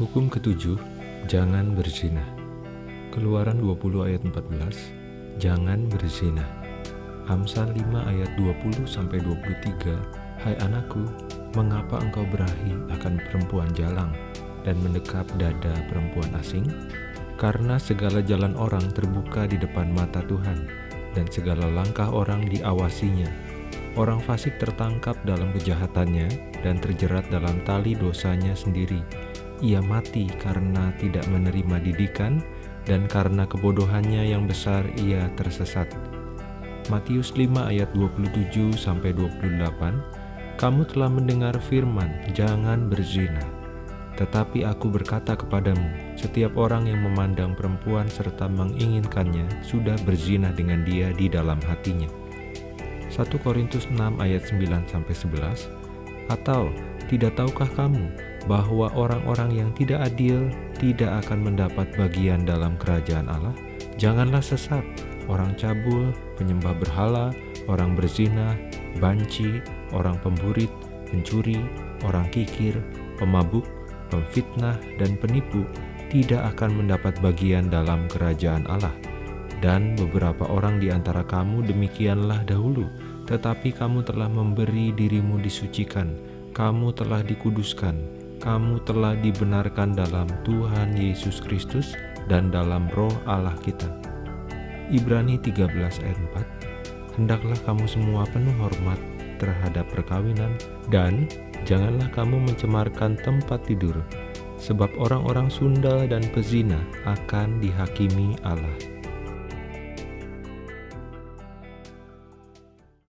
Hukum ketujuh, jangan berzina. Keluaran 20 ayat 14, jangan berzina. Amsal 5 ayat 20 sampai 23, Hai anakku, mengapa engkau berahi akan perempuan jalang dan mendekap dada perempuan asing? Karena segala jalan orang terbuka di depan mata Tuhan, dan segala langkah orang diawasinya. Orang fasik tertangkap dalam kejahatannya dan terjerat dalam tali dosanya sendiri ia mati karena tidak menerima didikan dan karena kebodohannya yang besar ia tersesat. Matius 5 ayat 27 sampai 28 Kamu telah mendengar firman jangan berzina tetapi aku berkata kepadamu setiap orang yang memandang perempuan serta menginginkannya sudah berzina dengan dia di dalam hatinya 1 Korintus 6 ayat 9 sampai 11 atau tidak tahukah kamu bahwa orang-orang yang tidak adil tidak akan mendapat bagian dalam kerajaan Allah? Janganlah sesat, orang cabul, penyembah berhala, orang berzina, banci, orang pemburit, pencuri, orang kikir, pemabuk, pemfitnah, dan penipu tidak akan mendapat bagian dalam kerajaan Allah. Dan beberapa orang di antara kamu demikianlah dahulu, tetapi kamu telah memberi dirimu disucikan, kamu telah dikuduskan, kamu telah dibenarkan dalam Tuhan Yesus Kristus dan dalam roh Allah kita. Ibrani 13 ayat 4 Hendaklah kamu semua penuh hormat terhadap perkawinan dan janganlah kamu mencemarkan tempat tidur sebab orang-orang sundal dan pezina akan dihakimi Allah.